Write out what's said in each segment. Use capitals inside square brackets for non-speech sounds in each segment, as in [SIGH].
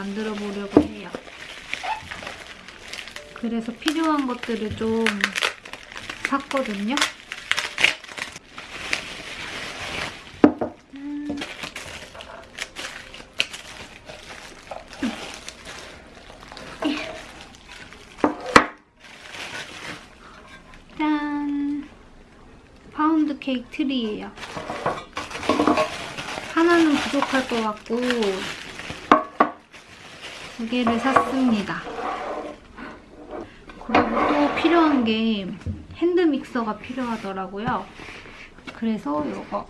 만들어 보려고 해요. 그래서 필요한 것들을 좀 샀거든요. 파운드 케이크 트리예요. 하나는 부족할 것 같고 두 개를 샀습니다. 그리고 또 필요한 게 핸드 믹서가 필요하더라고요. 그래서 이거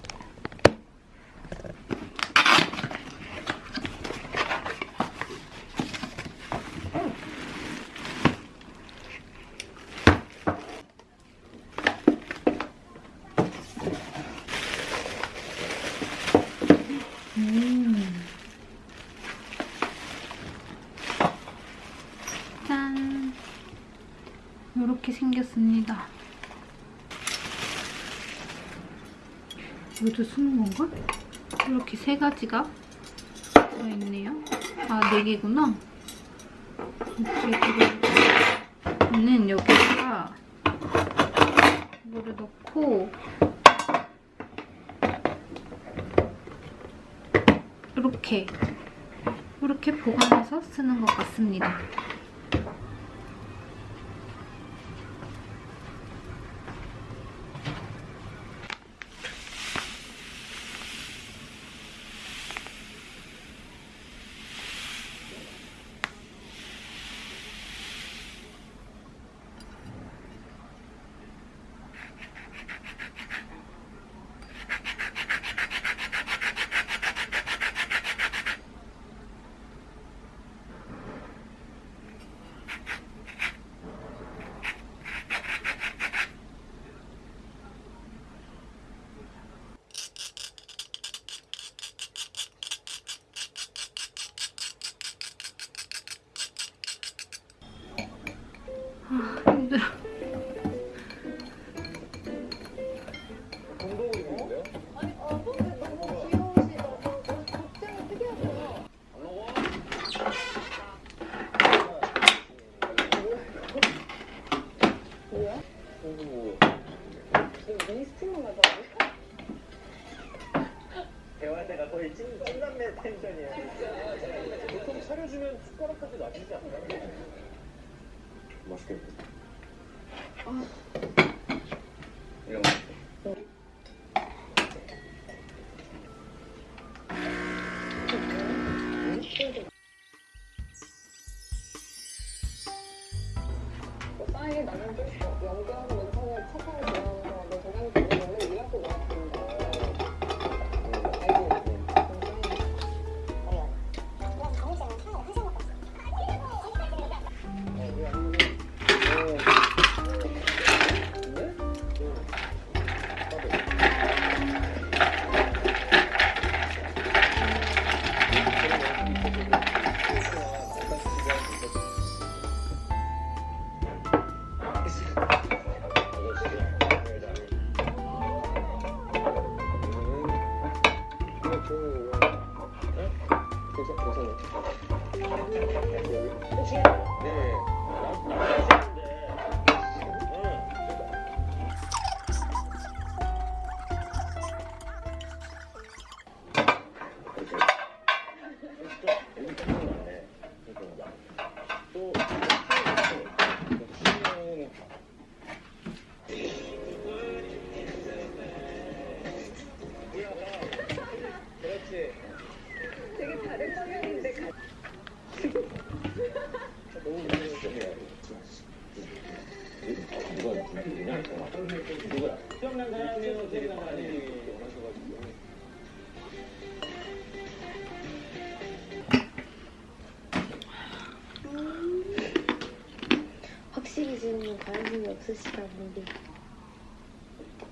음. 짠. 이렇게 생겼습니다. 이것도 쓰는 건가? 이렇게 세 가지가 들어있네요. 아, 네 개구나. 들어있는 여기다가 이거를 넣고 이렇게 이렇게 보관해서 쓰는 것 같습니다.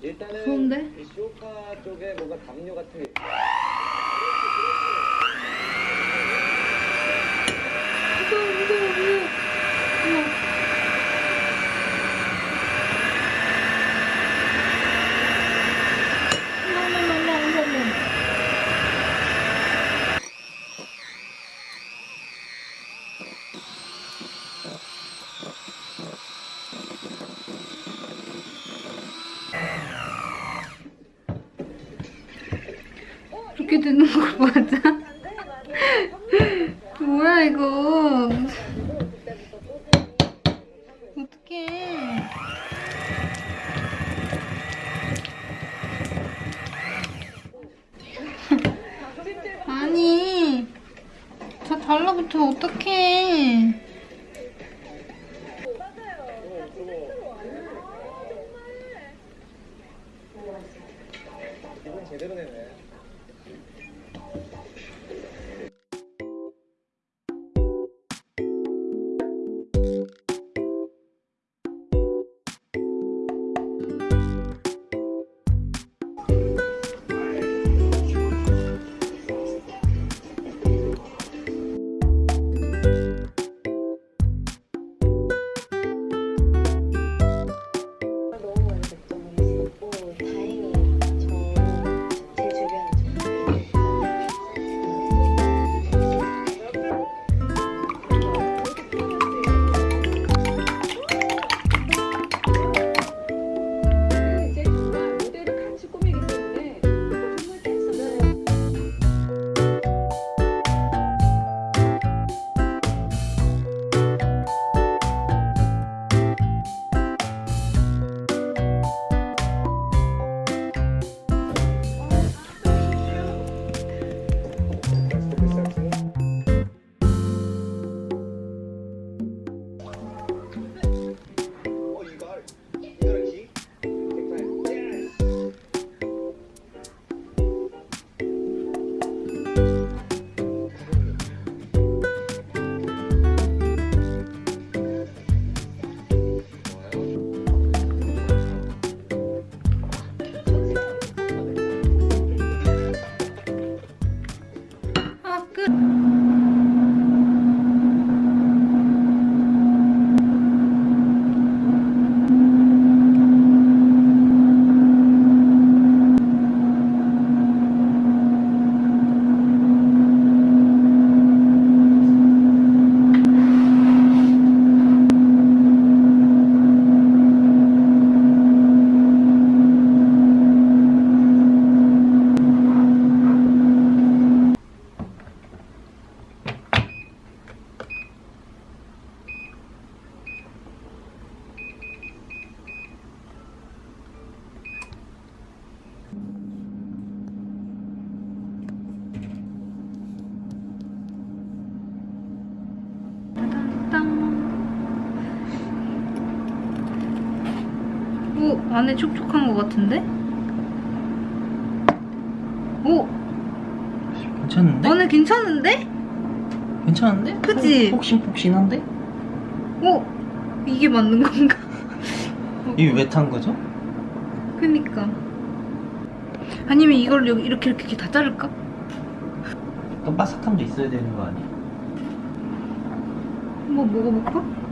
일단은 좋은데? 이 쇼파 쪽에 뭔가 담요 같은 게 무서워, 무서워, 무서워. 어머. 어머, 어머, 어머, 어머, 어머. 이렇게 되는 거 맞아? [LAUGHS] 뭐야 이거? 어떡해. [LAUGHS] 아니 다 달라붙으면 어떡해 안에 촉촉한 것 같은데? 오 괜찮은데? 안에 괜찮은데? 괜찮은데? 그치? 폭신폭신한데? 오 이게 맞는 건가? [LAUGHS] 이게 왜 탄 거죠? 그니까 아니면 이걸 여기 이렇게 이렇게 다 자를까? 약간 바삭함도 있어야 되는 거 아니야? 한번 먹어볼까?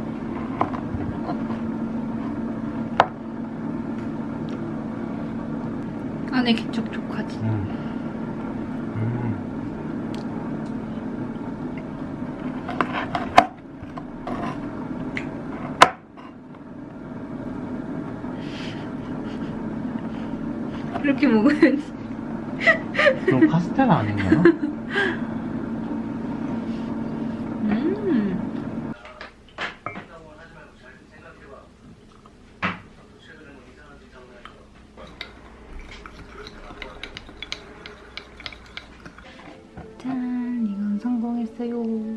안에 개촉촉하지 음. 음. 이렇게 먹어야지 그럼 카스테라 아닌가요? 음. 짠, 이건 성공했어요.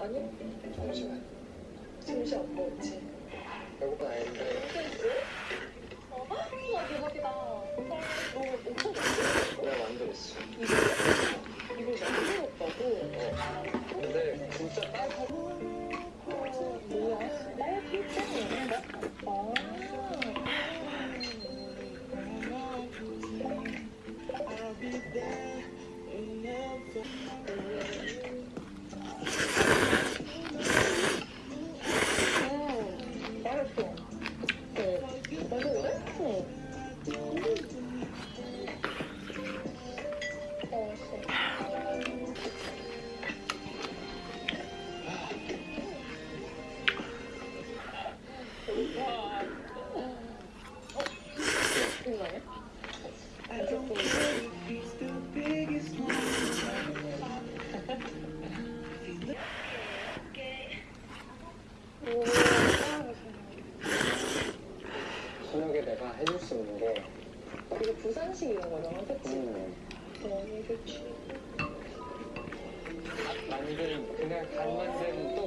아니요. 잠시만. 잠시 안 먹지. 배고파 아닌데. 어, 와 대박이다. 너 엄청 잘했어. 내가 만들었어. 이걸 이걸 만들었다고? 어. 근데 진짜 아, 딸 이거는 그냥 단맛은 또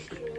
for [LAUGHS] being